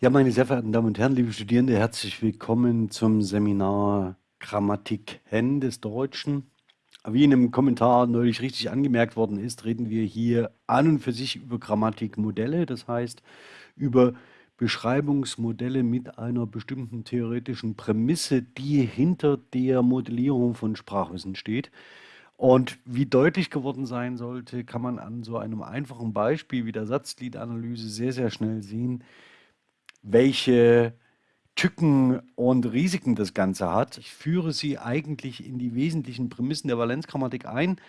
Ja, meine sehr verehrten Damen und Herren, liebe Studierende, herzlich willkommen zum Seminar Grammatik Hen des Deutschen. Wie in einem Kommentar neulich richtig angemerkt worden ist, reden wir hier an und für sich über Grammatikmodelle, das heißt über Beschreibungsmodelle mit einer bestimmten theoretischen Prämisse, die hinter der Modellierung von Sprachwissen steht. Und wie deutlich geworden sein sollte, kann man an so einem einfachen Beispiel wie der Satzgliedanalyse sehr, sehr schnell sehen, welche Tücken und Risiken das Ganze hat. Ich führe Sie eigentlich in die wesentlichen Prämissen der Valenzgrammatik ein,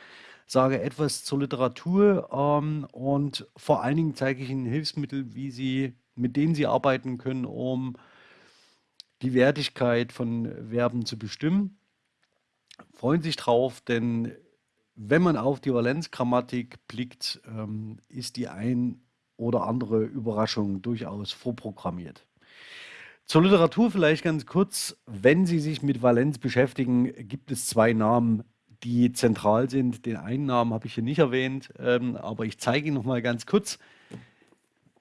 sage etwas zur Literatur ähm, und vor allen Dingen zeige ich Ihnen Hilfsmittel, wie Sie, mit denen Sie arbeiten können, um die Wertigkeit von Verben zu bestimmen. Freuen Sie sich drauf, denn wenn man auf die Valenzgrammatik blickt, ähm, ist die ein oder andere Überraschung durchaus vorprogrammiert. Zur Literatur vielleicht ganz kurz. Wenn Sie sich mit Valenz beschäftigen, gibt es zwei Namen, die zentral sind. Den einen Namen habe ich hier nicht erwähnt, ähm, aber ich zeige Ihnen noch mal ganz kurz.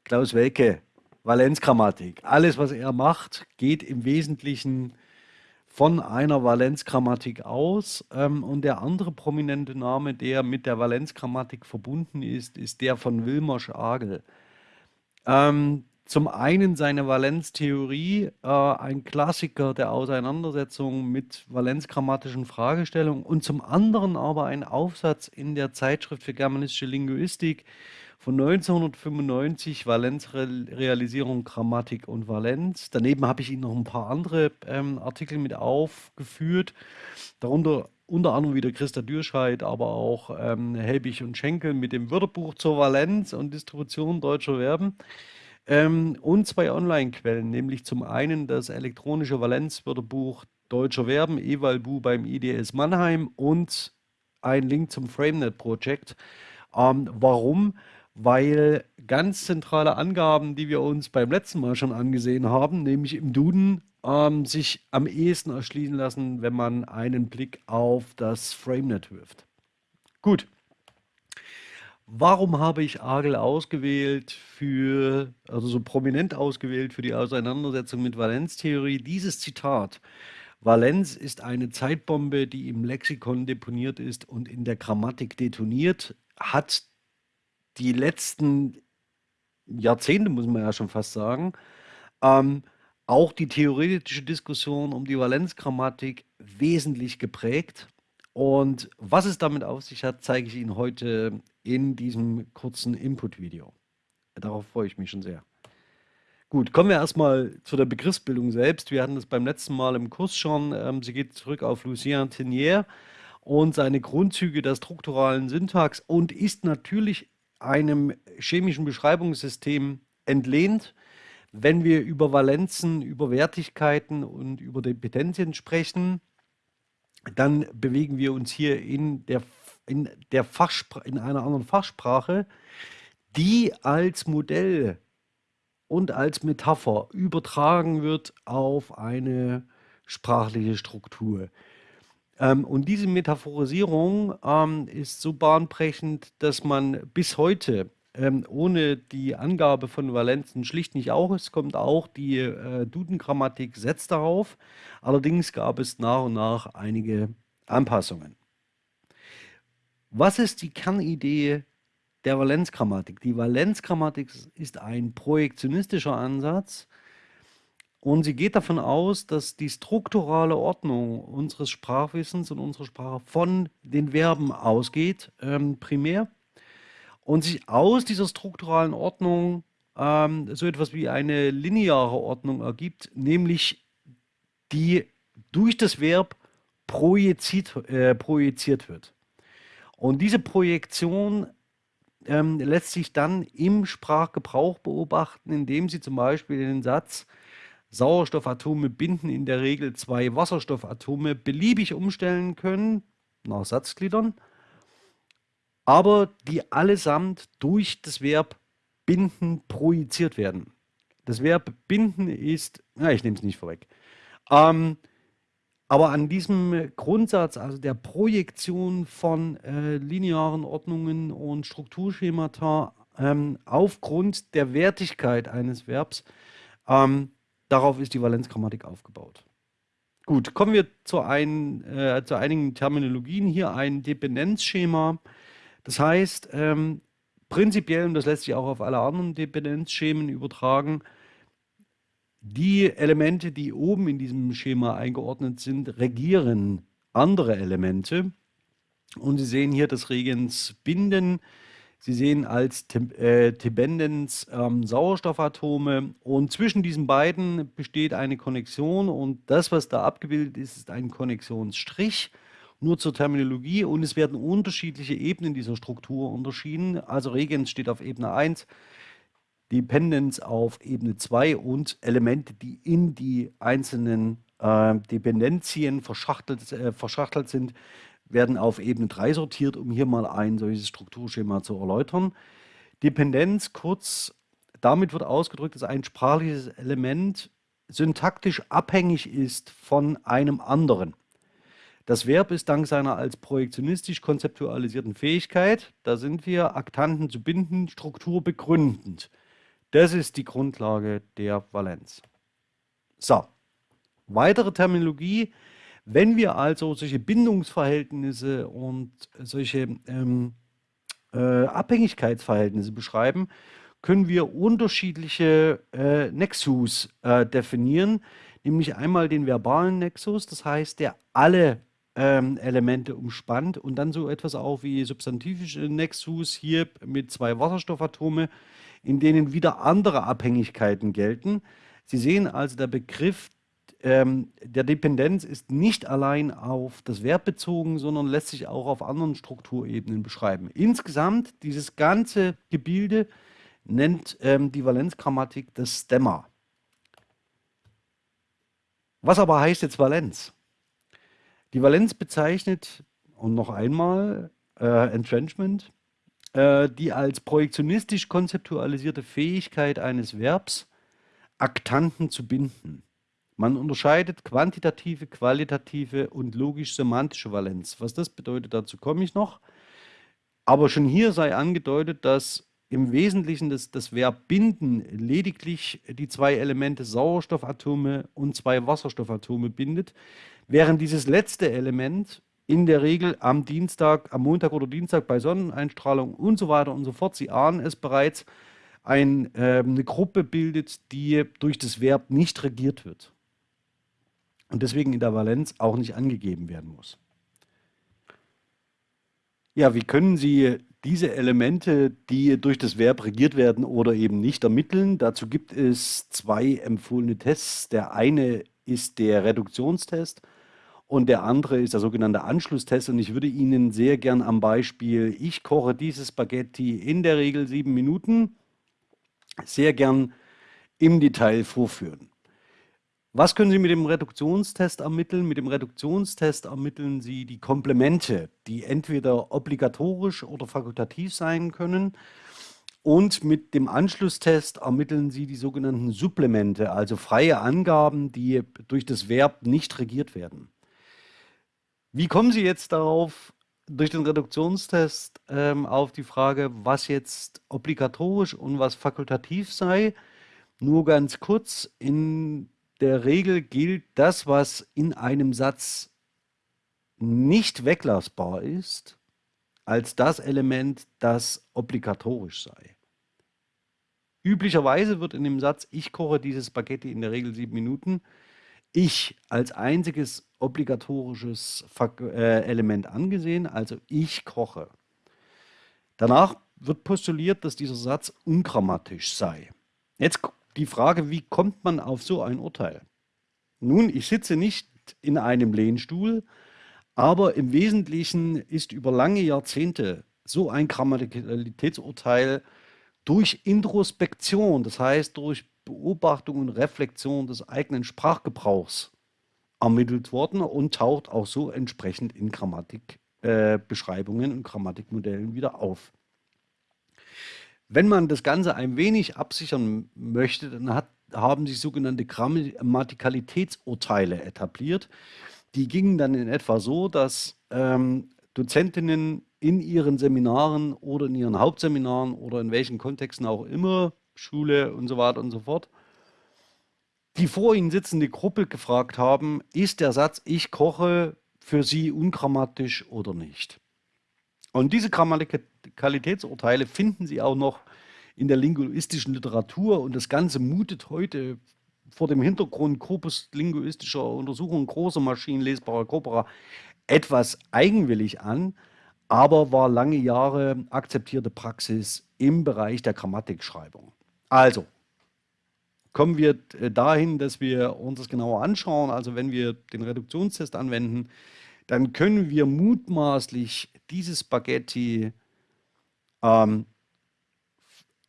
Klaus Welke, Valenzgrammatik. Alles, was er macht, geht im Wesentlichen von einer Valenzgrammatik aus. Ähm, und der andere prominente Name, der mit der Valenzgrammatik verbunden ist, ist der von Wilmer Schagel. Ähm, zum einen seine Valenztheorie, äh, ein Klassiker der Auseinandersetzung mit valenzgrammatischen Fragestellungen und zum anderen aber ein Aufsatz in der Zeitschrift für germanistische Linguistik, von 1995, Valenzrealisierung, Grammatik und Valenz. Daneben habe ich Ihnen noch ein paar andere ähm, Artikel mit aufgeführt, darunter unter anderem wieder Christa Dürscheid, aber auch ähm, Helbig und Schenkel mit dem Wörterbuch zur Valenz und Distribution deutscher Verben. Ähm, und zwei Online-Quellen, nämlich zum einen das elektronische Valenzwörterbuch deutscher Verben, Evalbu beim IDS Mannheim und ein Link zum FrameNet-Projekt. Ähm, warum? Weil ganz zentrale Angaben, die wir uns beim letzten Mal schon angesehen haben, nämlich im Duden, ähm, sich am ehesten erschließen lassen, wenn man einen Blick auf das FrameNet wirft. Gut. Warum habe ich Agel ausgewählt für, also so prominent ausgewählt für die Auseinandersetzung mit Valenztheorie? Dieses Zitat. Valenz ist eine Zeitbombe, die im Lexikon deponiert ist und in der Grammatik detoniert, hat die letzten Jahrzehnte, muss man ja schon fast sagen, ähm, auch die theoretische Diskussion um die Valenzgrammatik wesentlich geprägt. Und was es damit auf sich hat, zeige ich Ihnen heute in diesem kurzen Input-Video. Darauf freue ich mich schon sehr. Gut, kommen wir erstmal zu der Begriffsbildung selbst. Wir hatten das beim letzten Mal im Kurs schon. Ähm, sie geht zurück auf Lucien Tenier und seine Grundzüge der strukturalen Syntax und ist natürlich einem chemischen Beschreibungssystem entlehnt. Wenn wir über Valenzen, über Wertigkeiten und über Dependenzien sprechen, dann bewegen wir uns hier in, der, in, der in einer anderen Fachsprache, die als Modell und als Metapher übertragen wird auf eine sprachliche Struktur. Ähm, und diese Metaphorisierung ähm, ist so bahnbrechend, dass man bis heute ähm, ohne die Angabe von Valenzen schlicht nicht auskommt. Auch die äh, Duden-Grammatik setzt darauf. Allerdings gab es nach und nach einige Anpassungen. Was ist die Kernidee der Valenzgrammatik? Die Valenzgrammatik ist ein projektionistischer Ansatz, und sie geht davon aus, dass die strukturale Ordnung unseres Sprachwissens und unserer Sprache von den Verben ausgeht, ähm, primär, und sich aus dieser strukturalen Ordnung ähm, so etwas wie eine lineare Ordnung ergibt, nämlich die durch das Verb projiziert, äh, projiziert wird. Und diese Projektion ähm, lässt sich dann im Sprachgebrauch beobachten, indem sie zum Beispiel den Satz Sauerstoffatome binden in der Regel zwei Wasserstoffatome beliebig umstellen können, nach Satzgliedern, aber die allesamt durch das Verb binden projiziert werden. Das Verb binden ist, ja, ich nehme es nicht vorweg. Ähm, aber an diesem Grundsatz, also der Projektion von äh, linearen Ordnungen und Strukturschemata ähm, aufgrund der Wertigkeit eines Verbs, Ähm, darauf ist die Valenzgrammatik aufgebaut. Gut, kommen wir zu, ein, äh, zu einigen Terminologien. Hier ein Dependenzschema. Das heißt, ähm, prinzipiell, und das lässt sich auch auf alle anderen Dependenzschemen übertragen, die Elemente, die oben in diesem Schema eingeordnet sind, regieren andere Elemente. Und Sie sehen hier das Regens Binden. Sie sehen als äh, Tibendens ähm, Sauerstoffatome und zwischen diesen beiden besteht eine Konnexion und das, was da abgebildet ist, ist ein Konnektionsstrich. Nur zur Terminologie und es werden unterschiedliche Ebenen dieser Struktur unterschieden. Also Regens steht auf Ebene 1, Dependence auf Ebene 2 und Elemente, die in die einzelnen äh, Dependenzien verschachtelt, äh, verschachtelt sind, werden auf Ebene 3 sortiert, um hier mal ein solches Strukturschema zu erläutern. Dependenz, kurz, damit wird ausgedrückt, dass ein sprachliches Element syntaktisch abhängig ist von einem anderen. Das Verb ist dank seiner als projektionistisch konzeptualisierten Fähigkeit, da sind wir, Aktanten zu binden, Struktur begründend. Das ist die Grundlage der Valenz. So, weitere Terminologie, wenn wir also solche Bindungsverhältnisse und solche ähm, äh, Abhängigkeitsverhältnisse beschreiben, können wir unterschiedliche äh, Nexus äh, definieren, nämlich einmal den verbalen Nexus, das heißt, der alle ähm, Elemente umspannt und dann so etwas auch wie substantivische Nexus hier mit zwei Wasserstoffatome, in denen wieder andere Abhängigkeiten gelten. Sie sehen also, der Begriff ähm, der Dependenz ist nicht allein auf das Verb bezogen, sondern lässt sich auch auf anderen Strukturebenen beschreiben. Insgesamt, dieses ganze Gebilde nennt ähm, die Valenzgrammatik das Stemma. Was aber heißt jetzt Valenz? Die Valenz bezeichnet, und noch einmal, äh, Entrenchment, äh, die als projektionistisch konzeptualisierte Fähigkeit eines Verbs, Aktanten zu binden. Man unterscheidet quantitative, qualitative und logisch-semantische Valenz. Was das bedeutet, dazu komme ich noch. Aber schon hier sei angedeutet, dass im Wesentlichen das, das Verb binden lediglich die zwei Elemente Sauerstoffatome und zwei Wasserstoffatome bindet, während dieses letzte Element in der Regel am Dienstag, am Montag oder Dienstag bei Sonneneinstrahlung und so weiter und so fort, Sie ahnen es bereits, ein, äh, eine Gruppe bildet, die durch das Verb nicht regiert wird und deswegen in der Valenz auch nicht angegeben werden muss. Ja, wie können Sie diese Elemente, die durch das Verb regiert werden oder eben nicht ermitteln? Dazu gibt es zwei empfohlene Tests. Der eine ist der Reduktionstest und der andere ist der sogenannte Anschlusstest. Und ich würde Ihnen sehr gern am Beispiel, ich koche dieses Spaghetti in der Regel sieben Minuten, sehr gern im Detail vorführen. Was können Sie mit dem Reduktionstest ermitteln? Mit dem Reduktionstest ermitteln Sie die Komplemente, die entweder obligatorisch oder fakultativ sein können. Und mit dem Anschlusstest ermitteln Sie die sogenannten Supplemente, also freie Angaben, die durch das Verb nicht regiert werden. Wie kommen Sie jetzt darauf, durch den Reduktionstest ähm, auf die Frage, was jetzt obligatorisch und was fakultativ sei? Nur ganz kurz, in der Regel gilt das, was in einem Satz nicht weglassbar ist, als das Element, das obligatorisch sei. Üblicherweise wird in dem Satz, ich koche dieses Spaghetti in der Regel sieben Minuten, ich als einziges obligatorisches äh, Element angesehen, also ich koche. Danach wird postuliert, dass dieser Satz ungrammatisch sei. Jetzt die Frage, wie kommt man auf so ein Urteil? Nun, ich sitze nicht in einem Lehnstuhl, aber im Wesentlichen ist über lange Jahrzehnte so ein Grammatikalitätsurteil durch Introspektion, das heißt durch Beobachtung und Reflexion des eigenen Sprachgebrauchs ermittelt worden und taucht auch so entsprechend in Grammatikbeschreibungen äh, und Grammatikmodellen wieder auf. Wenn man das Ganze ein wenig absichern möchte, dann hat, haben sich sogenannte Grammatikalitätsurteile etabliert. Die gingen dann in etwa so, dass ähm, Dozentinnen in ihren Seminaren oder in ihren Hauptseminaren oder in welchen Kontexten auch immer, Schule und so weiter und so fort, die vor Ihnen sitzende Gruppe gefragt haben, ist der Satz, ich koche für Sie ungrammatisch oder nicht? Und diese Grammatikalitätsurteile finden Sie auch noch in der linguistischen Literatur und das Ganze mutet heute vor dem Hintergrund korpuslinguistischer Untersuchungen großer maschinenlesbarer Corpora etwas eigenwillig an, aber war lange Jahre akzeptierte Praxis im Bereich der Grammatikschreibung. Also, kommen wir äh, dahin, dass wir uns das genauer anschauen. Also wenn wir den Reduktionstest anwenden, dann können wir mutmaßlich dieses Spaghetti ähm,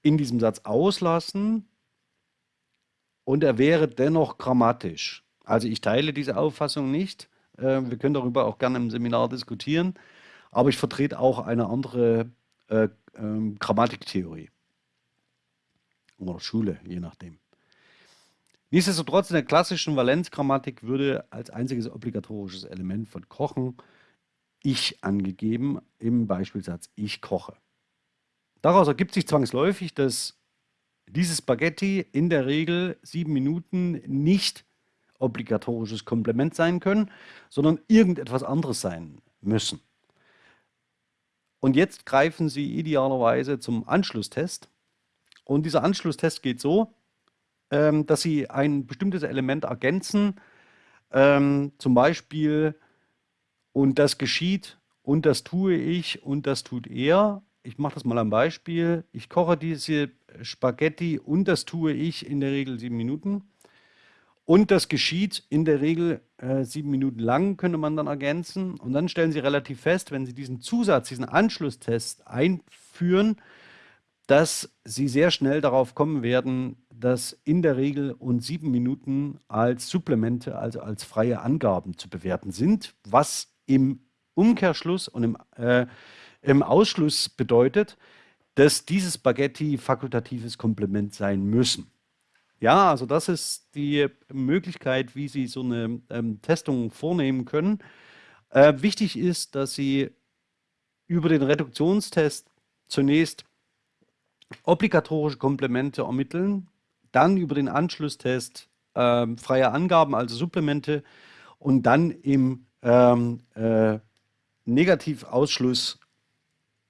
in diesem Satz auslassen und er wäre dennoch grammatisch. Also ich teile diese Auffassung nicht. Äh, wir können darüber auch gerne im Seminar diskutieren, aber ich vertrete auch eine andere äh, äh, Grammatiktheorie oder Schule, je nachdem. Nichtsdestotrotz in der klassischen Valenzgrammatik würde als einziges obligatorisches Element von Kochen ich angegeben im Beispielsatz ich koche. Daraus ergibt sich zwangsläufig, dass dieses Spaghetti in der Regel sieben Minuten nicht obligatorisches Komplement sein können, sondern irgendetwas anderes sein müssen. Und jetzt greifen Sie idealerweise zum Anschlusstest. Und dieser Anschlusstest geht so, ähm, dass Sie ein bestimmtes Element ergänzen, ähm, zum Beispiel, und das geschieht, und das tue ich, und das tut er. Ich mache das mal am Beispiel. Ich koche diese Spaghetti und das tue ich in der Regel sieben Minuten. Und das geschieht in der Regel äh, sieben Minuten lang, könnte man dann ergänzen. Und dann stellen Sie relativ fest, wenn Sie diesen Zusatz, diesen Anschlusstest einführen, dass Sie sehr schnell darauf kommen werden, dass in der Regel und sieben Minuten als Supplemente, also als freie Angaben zu bewerten sind, was im Umkehrschluss und im, äh, im Ausschluss bedeutet, dass diese Spaghetti fakultatives Komplement sein müssen. Ja, also das ist die Möglichkeit, wie Sie so eine ähm, Testung vornehmen können. Äh, wichtig ist, dass Sie über den Reduktionstest zunächst obligatorische Komplemente ermitteln, dann über den Anschlusstest äh, freie Angaben, also Supplemente und dann im ähm, äh, Negativausschluss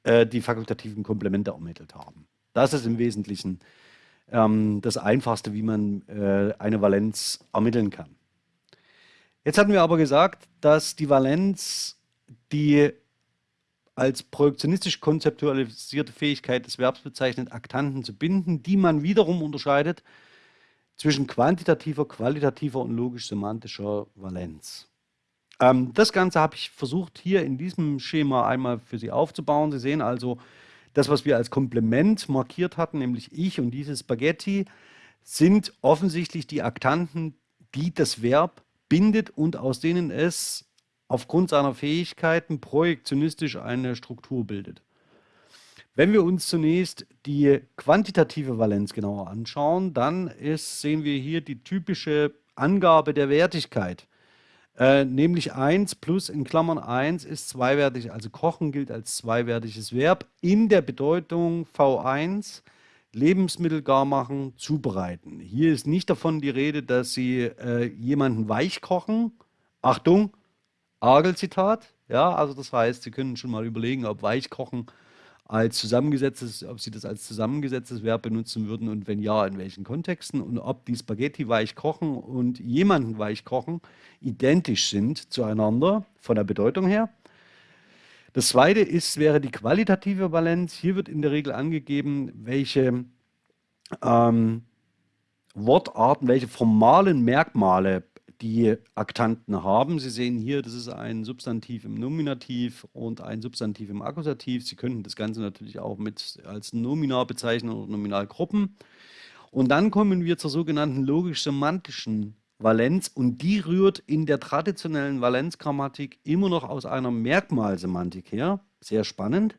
äh, die fakultativen Komplemente ermittelt haben. Das ist im Wesentlichen ähm, das Einfachste, wie man äh, eine Valenz ermitteln kann. Jetzt hatten wir aber gesagt, dass die Valenz die als projektionistisch konzeptualisierte Fähigkeit des Verbs bezeichnet, Aktanten zu binden, die man wiederum unterscheidet zwischen quantitativer, qualitativer und logisch-semantischer Valenz. Ähm, das Ganze habe ich versucht hier in diesem Schema einmal für Sie aufzubauen. Sie sehen also, das, was wir als Komplement markiert hatten, nämlich ich und dieses Spaghetti, sind offensichtlich die Aktanten, die das Verb bindet und aus denen es aufgrund seiner Fähigkeiten projektionistisch eine Struktur bildet. Wenn wir uns zunächst die quantitative Valenz genauer anschauen, dann ist, sehen wir hier die typische Angabe der Wertigkeit. Äh, nämlich 1 plus in Klammern 1 ist zweiwertig, also kochen gilt als zweiwertiges Verb in der Bedeutung V1 Lebensmittel gar machen, zubereiten. Hier ist nicht davon die Rede, dass Sie äh, jemanden weich kochen. Achtung, Argel-Zitat. Ja, also das heißt, Sie können schon mal überlegen, ob weich kochen als zusammengesetztes, ob Sie das als zusammengesetztes Verb benutzen würden und wenn ja, in welchen Kontexten und ob die Spaghetti weich kochen und jemanden weich kochen identisch sind zueinander von der Bedeutung her. Das zweite ist, wäre die qualitative Valenz. Hier wird in der Regel angegeben, welche ähm, Wortarten, welche formalen Merkmale die Aktanten haben. Sie sehen hier, das ist ein Substantiv im Nominativ und ein Substantiv im Akkusativ. Sie könnten das Ganze natürlich auch mit als Nominar bezeichnen oder Nominalgruppen. Und dann kommen wir zur sogenannten logisch-semantischen Valenz und die rührt in der traditionellen Valenzgrammatik immer noch aus einer Merkmalsemantik her. Sehr spannend.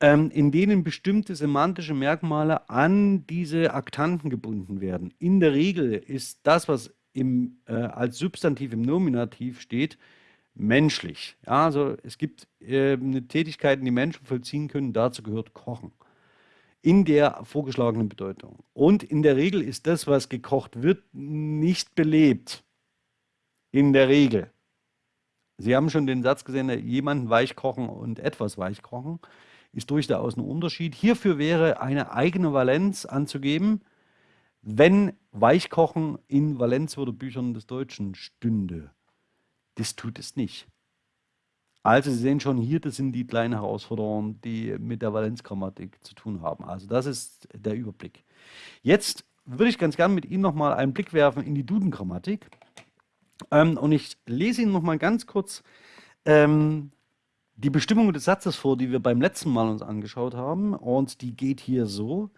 Ähm, in denen bestimmte semantische Merkmale an diese Aktanten gebunden werden. In der Regel ist das, was im, äh, als Substantiv im Nominativ steht, menschlich. Ja, also es gibt äh, Tätigkeiten, die Menschen vollziehen können, dazu gehört Kochen. in der vorgeschlagenen Bedeutung. Und in der Regel ist das, was gekocht wird, nicht belebt. In der Regel. Sie haben schon den Satz gesehen, jemanden weich kochen und etwas weich kochen ist durchaus ein Unterschied. Hierfür wäre eine eigene Valenz anzugeben, wenn Weichkochen in Valenzwörterbüchern des Deutschen stünde. Das tut es nicht. Also Sie sehen schon hier, das sind die kleinen Herausforderungen, die mit der Valenzgrammatik zu tun haben. Also das ist der Überblick. Jetzt würde ich ganz gerne mit Ihnen nochmal einen Blick werfen in die Dudengrammatik. Ähm, und ich lese Ihnen nochmal ganz kurz ähm, die Bestimmung des Satzes vor, die wir beim letzten Mal uns angeschaut haben. Und die geht hier so.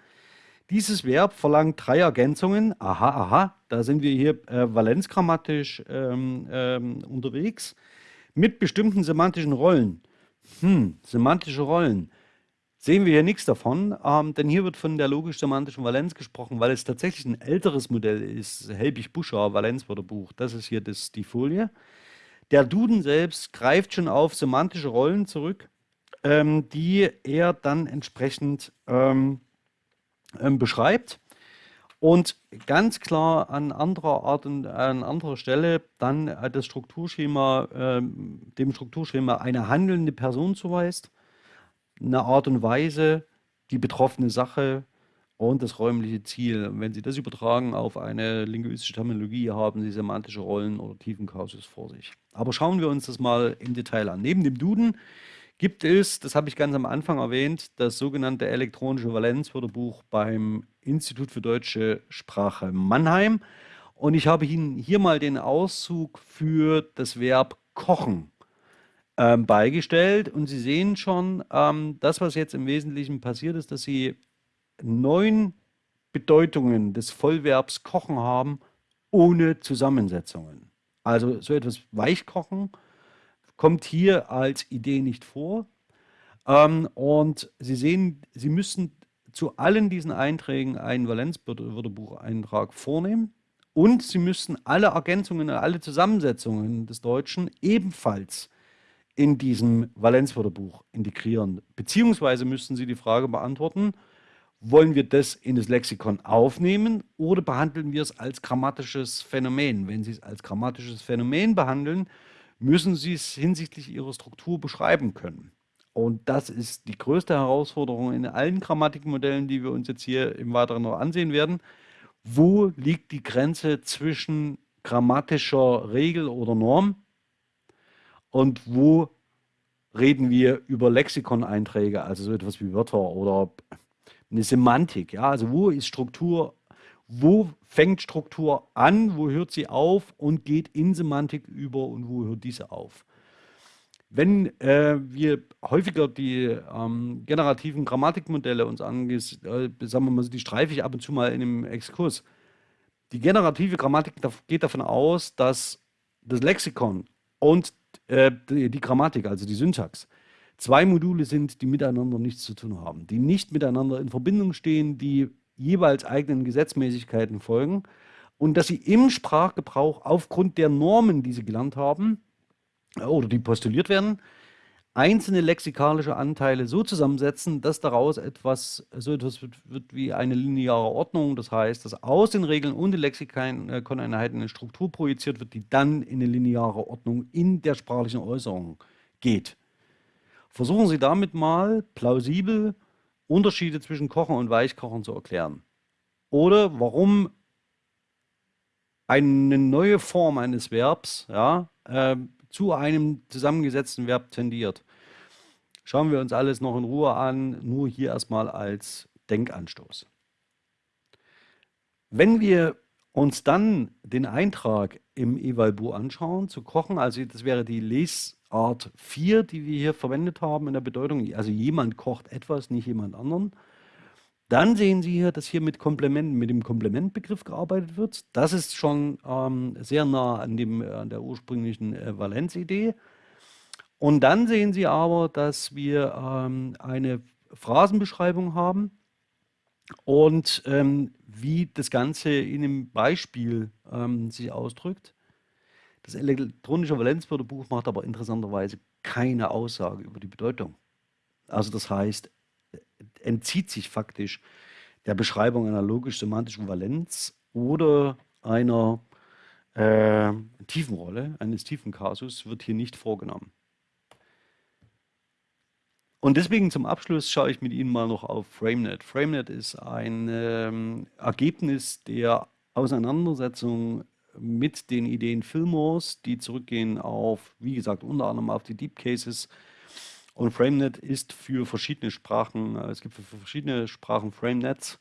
Dieses Verb verlangt drei Ergänzungen. Aha, aha, da sind wir hier äh, valenzgrammatisch ähm, ähm, unterwegs mit bestimmten semantischen Rollen. Hm, semantische Rollen. Sehen wir hier nichts davon, ähm, denn hier wird von der logisch-semantischen Valenz gesprochen, weil es tatsächlich ein älteres Modell ist, Helbig-Buschauer Valenzwörterbuch. Das ist hier das, die Folie. Der Duden selbst greift schon auf semantische Rollen zurück, ähm, die er dann entsprechend ähm, beschreibt. Und ganz klar an anderer Art und an anderer Stelle dann äh, das Strukturschema, äh, dem Strukturschema eine handelnde Person zuweist, eine Art und Weise, die betroffene Sache und das räumliche Ziel. Wenn Sie das übertragen auf eine linguistische Terminologie, haben Sie semantische Rollen oder Tiefenkausus vor sich. Aber schauen wir uns das mal im Detail an. Neben dem Duden gibt es, das habe ich ganz am Anfang erwähnt, das sogenannte elektronische Valenzwörterbuch beim Institut für deutsche Sprache Mannheim. Und ich habe Ihnen hier mal den Auszug für das Verb kochen ähm, beigestellt. Und Sie sehen schon, ähm, das, was jetzt im Wesentlichen passiert ist, dass Sie neun Bedeutungen des Vollverbs kochen haben, ohne Zusammensetzungen. Also so etwas Weichkochen kommt hier als Idee nicht vor. Ähm, und Sie sehen, Sie müssen zu allen diesen Einträgen einen Valenzwörterbucheintrag vornehmen und Sie müssen alle Ergänzungen, alle Zusammensetzungen des Deutschen ebenfalls in diesem Valenzwörterbuch integrieren. Beziehungsweise müssten Sie die Frage beantworten, wollen wir das in das Lexikon aufnehmen oder behandeln wir es als grammatisches Phänomen? Wenn Sie es als grammatisches Phänomen behandeln, müssen Sie es hinsichtlich Ihrer Struktur beschreiben können. Und das ist die größte Herausforderung in allen Grammatikmodellen, die wir uns jetzt hier im Weiteren noch ansehen werden. Wo liegt die Grenze zwischen grammatischer Regel oder Norm und wo reden wir über Lexikoneinträge, also so etwas wie Wörter oder eine Semantik. Ja? Also wo ist Struktur, wo fängt Struktur an, wo hört sie auf und geht in Semantik über und wo hört diese auf. Wenn äh, wir häufiger die ähm, generativen Grammatikmodelle uns angehen, äh, sagen wir mal, die streife ich ab und zu mal in einem Exkurs. Die generative Grammatik geht davon aus, dass das Lexikon und äh, die, die Grammatik, also die Syntax, zwei Module sind, die miteinander nichts zu tun haben, die nicht miteinander in Verbindung stehen, die jeweils eigenen Gesetzmäßigkeiten folgen und dass sie im Sprachgebrauch aufgrund der Normen, die sie gelernt haben, oder die postuliert werden, einzelne lexikalische Anteile so zusammensetzen, dass daraus etwas, so etwas wird, wird, wie eine lineare Ordnung, das heißt, dass aus den Regeln und den Lexikoneinheiten eine Struktur projiziert wird, die dann in eine lineare Ordnung in der sprachlichen Äußerung geht. Versuchen Sie damit mal plausibel Unterschiede zwischen Kochen und Weichkochen zu erklären. Oder warum eine neue Form eines Verbs ja, äh, zu einem zusammengesetzten Verb tendiert. Schauen wir uns alles noch in Ruhe an, nur hier erstmal als Denkanstoß. Wenn wir uns dann den Eintrag im Evalbu anschauen, zu kochen, also das wäre die Lesart 4, die wir hier verwendet haben in der Bedeutung, also jemand kocht etwas, nicht jemand anderen, dann sehen Sie hier, dass hier mit Komplementen, mit dem Komplementbegriff gearbeitet wird. Das ist schon ähm, sehr nah an, dem, an der ursprünglichen äh, Valenzidee. Und dann sehen Sie aber, dass wir ähm, eine Phrasenbeschreibung haben und ähm, wie das Ganze in einem Beispiel ähm, sich ausdrückt. Das elektronische Valenzwörterbuch macht aber interessanterweise keine Aussage über die Bedeutung. Also das heißt, entzieht sich faktisch der Beschreibung einer logisch-semantischen Valenz oder einer äh, Tiefenrolle, eines Tiefenkasus, wird hier nicht vorgenommen. Und deswegen zum Abschluss schaue ich mit Ihnen mal noch auf FrameNet. FrameNet ist ein ähm, Ergebnis der Auseinandersetzung mit den Ideen Fillmores, die zurückgehen auf, wie gesagt, unter anderem auf die Deep Cases. Und FrameNet ist für verschiedene Sprachen, äh, es gibt für verschiedene Sprachen FrameNets.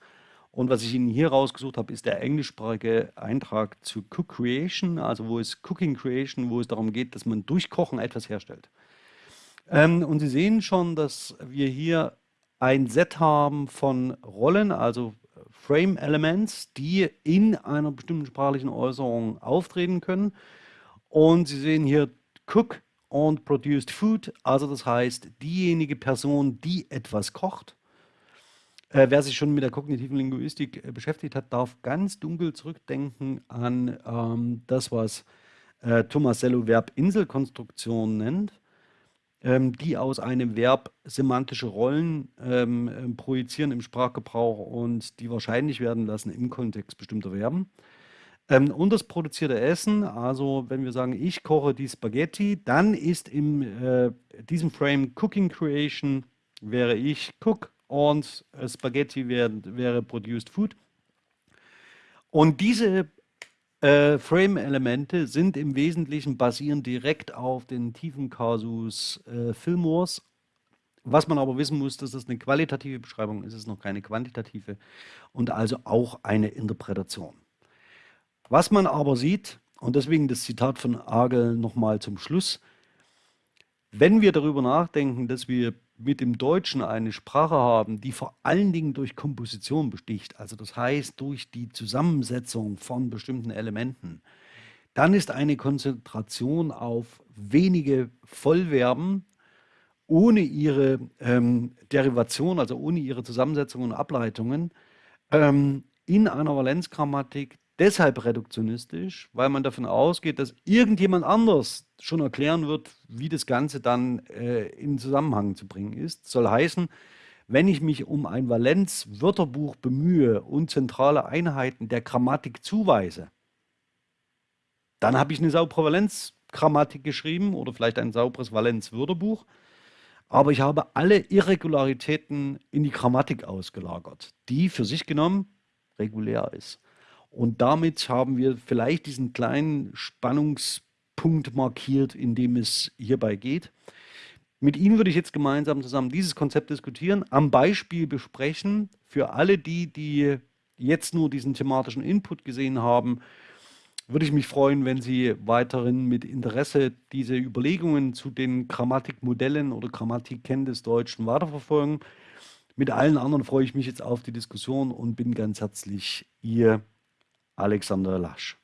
Und was ich Ihnen hier rausgesucht habe, ist der englischsprachige Eintrag zu Cook Creation, also wo es Cooking Creation, wo es darum geht, dass man durch Kochen etwas herstellt. Ähm, und Sie sehen schon, dass wir hier ein Set haben von Rollen, also Frame Elements, die in einer bestimmten sprachlichen Äußerung auftreten können. Und Sie sehen hier Cook und Produced Food, also das heißt diejenige Person, die etwas kocht. Äh, wer sich schon mit der kognitiven Linguistik äh, beschäftigt hat, darf ganz dunkel zurückdenken an ähm, das, was äh, Tomasello Verb Inselkonstruktion nennt die aus einem Verb semantische Rollen ähm, ähm, projizieren im Sprachgebrauch und die wahrscheinlich werden lassen im Kontext bestimmter Verben. Ähm, und das produzierte Essen, also wenn wir sagen, ich koche die Spaghetti, dann ist in äh, diesem Frame Cooking Creation wäre ich Cook und äh, Spaghetti wär, wäre Produced Food. Und diese äh, Frame-Elemente sind im Wesentlichen basieren direkt auf den tiefen Kasus äh, Fillmores. Was man aber wissen muss, dass das eine qualitative Beschreibung ist, ist noch keine quantitative und also auch eine Interpretation. Was man aber sieht, und deswegen das Zitat von Agel nochmal zum Schluss, wenn wir darüber nachdenken, dass wir mit dem Deutschen eine Sprache haben, die vor allen Dingen durch Komposition besticht, also das heißt durch die Zusammensetzung von bestimmten Elementen, dann ist eine Konzentration auf wenige Vollverben ohne ihre ähm, Derivation, also ohne ihre Zusammensetzung und Ableitungen, ähm, in einer Valenzgrammatik deshalb reduktionistisch, weil man davon ausgeht, dass irgendjemand anders schon erklären wird, wie das Ganze dann äh, in Zusammenhang zu bringen ist. Soll heißen, wenn ich mich um ein Valenz-Wörterbuch bemühe und zentrale Einheiten der Grammatik zuweise, dann habe ich eine saubere Valenz-Grammatik geschrieben oder vielleicht ein sauberes Valenz-Wörterbuch. Aber ich habe alle Irregularitäten in die Grammatik ausgelagert, die für sich genommen regulär ist. Und damit haben wir vielleicht diesen kleinen Spannungspunkt markiert, in dem es hierbei geht. Mit Ihnen würde ich jetzt gemeinsam zusammen dieses Konzept diskutieren, am Beispiel besprechen. Für alle die, die jetzt nur diesen thematischen Input gesehen haben, würde ich mich freuen, wenn Sie weiterhin mit Interesse diese Überlegungen zu den Grammatikmodellen oder Grammatikkennen des Deutschen weiterverfolgen. Mit allen anderen freue ich mich jetzt auf die Diskussion und bin ganz herzlich Ihr Alexander Lasch.